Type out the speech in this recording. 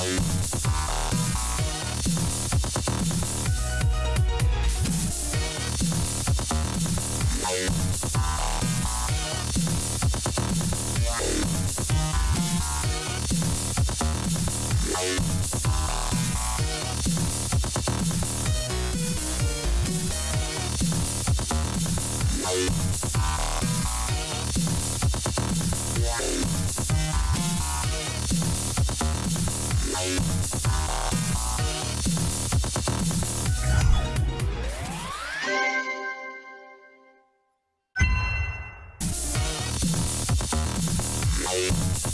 Bye. We'll be right back. Bye.